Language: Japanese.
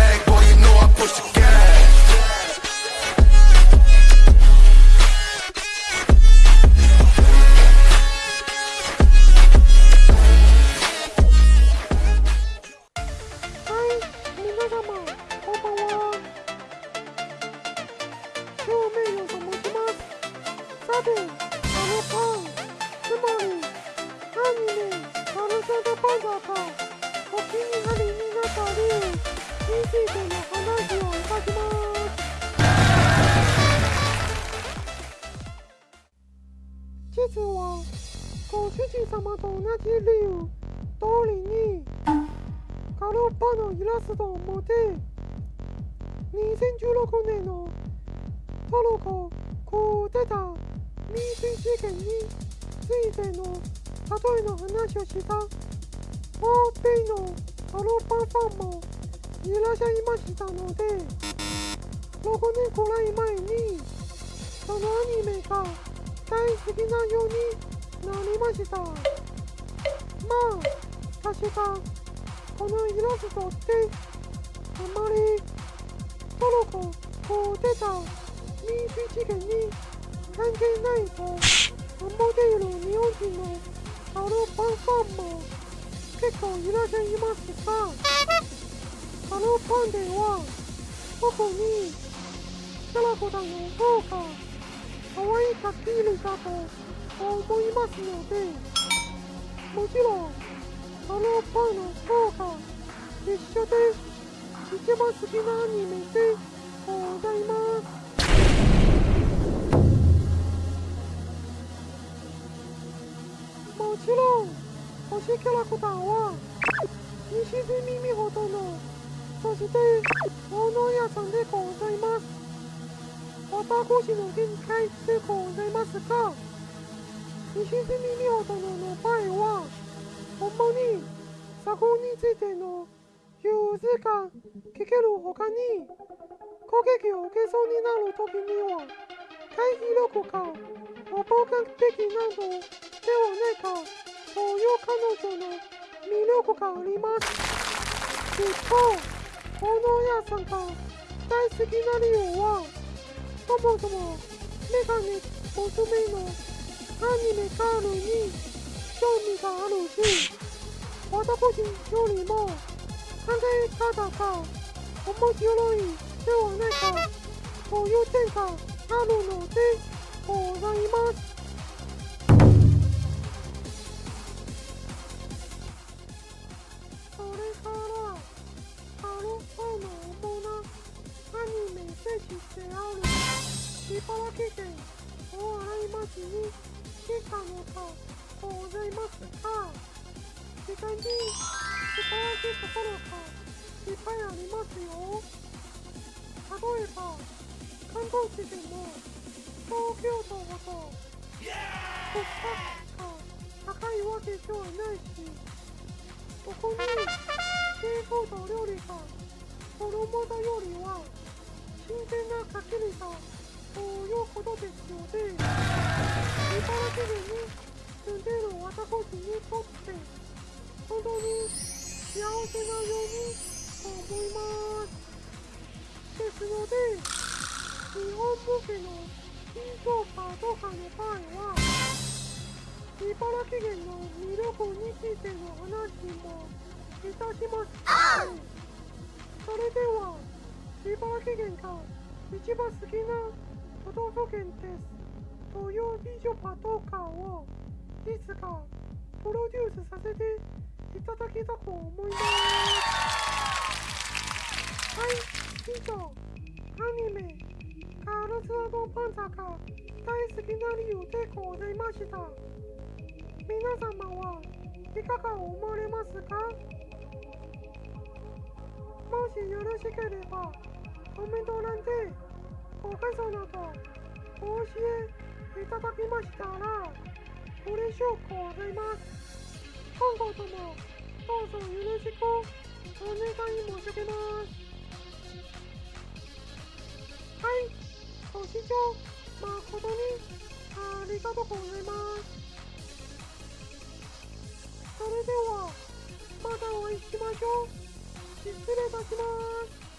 bag, boy, you know I push the gas. Thank you.「」についての話をいたします。実はご主人様と同じ理由。通りにガルパのイラストを持て。2016年のトルコこう出た民主事件についての例えの話をした。欧米のガルパンファンもいらっしゃいましたので6年くらい前にそのアニメが大好きなようになりました。まあ確かこのイラストってあまりトルコこう出た民主事件に関係ないと思っている日本人のガルパンファンも結構いらっしゃいますがガルパンでは特にキャラクターの方が可愛いかっているかと思いますのでもちろんガルパンの方が一緒で一番好きなアニメでございます。もちろん推しキャラクターは西住美穂殿そして大野屋さんでございます。私の限界でございますが西住美穂殿の場合はほんまに作品についての融通が聞けるほかに攻撃を受けそうになるときには回避力かお暴力的などではないかそういう彼女の魅力があります。一方この屋さんが大好きな理由はそもそもメガネおすすめのアニメガールに興味があるし私よりも考え方が面白いではないかという点があるのでございます。いますが時間に素晴らしいところがいっぱいありますよ。例えば関東地でも東京都ほど物価が高いわけではないしここにシーフード料理が子供だよりは新鮮なかきりだということですので茨城県に住んでいる私にとっ！て本当に幸せなように思いますですので日本向けの緊張パとかの場合は茨城県の魅力についての話もいたしますそれでは茨城県が一番好きな都道府県ですという美女パトカーをいつかプロデュースさせていただきたく思います。はい以上アニメ「ガールズパンツァ」が大好きな理由でございました。皆様はいかが思われますか？もしよろしければコメント欄でご感想などお教えいただきましたら嬉しくございます。今後ともどうぞよろしくお願い申し上げます。はいご視聴誠にありがとうございます。それではまたお会いしましょう。失礼いたします。